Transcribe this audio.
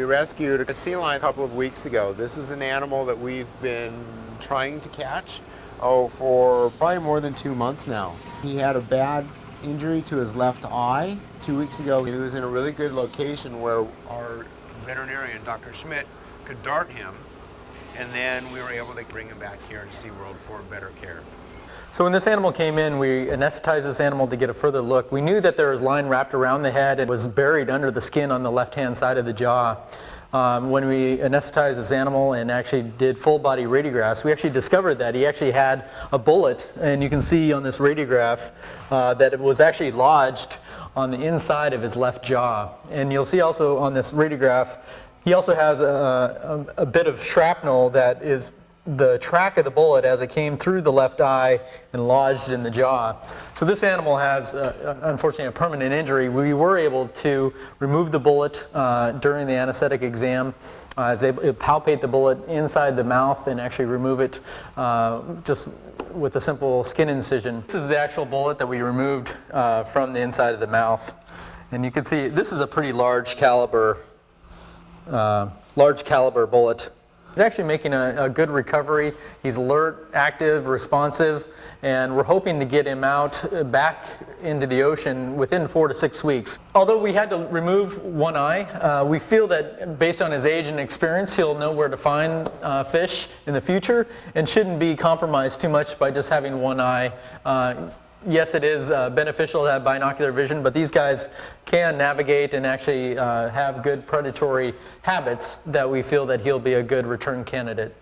We rescued a sea lion a couple of weeks ago. This is an animal that we've been trying to catch oh, for probably more than two months now. He had a bad injury to his left eye two weeks ago. He was in a really good location where our veterinarian, Dr. Schmidt, could dart him and then we were able to bring him back here to SeaWorld for better care. So when this animal came in, we anesthetized this animal to get a further look. We knew that there was line wrapped around the head and was buried under the skin on the left-hand side of the jaw. Um, when we anesthetized this animal and actually did full body radiographs, we actually discovered that he actually had a bullet, and you can see on this radiograph uh, that it was actually lodged on the inside of his left jaw. And you'll see also on this radiograph, he also has a, a, a bit of shrapnel that is the track of the bullet as it came through the left eye and lodged in the jaw. So this animal has, uh, unfortunately, a permanent injury. We were able to remove the bullet uh, during the anesthetic exam. Uh, I was able to palpate the bullet inside the mouth and actually remove it uh, just with a simple skin incision. This is the actual bullet that we removed uh, from the inside of the mouth. And you can see this is a pretty large caliber, uh, large caliber bullet. He's actually making a, a, good recovery. He's alert, active, responsive, and we're hoping to get him out uh, back into the ocean within four to six weeks. Although we had to remove one eye, uh, we feel that based on his age and experience, he'll know where to find uh, fish in the future and shouldn't be compromised too much by just having one eye. Uh, yes, it is uh, beneficial to have binocular vision, but these guys can navigate and actually uh, have good predatory habits that we feel that he'll be a good return candidate.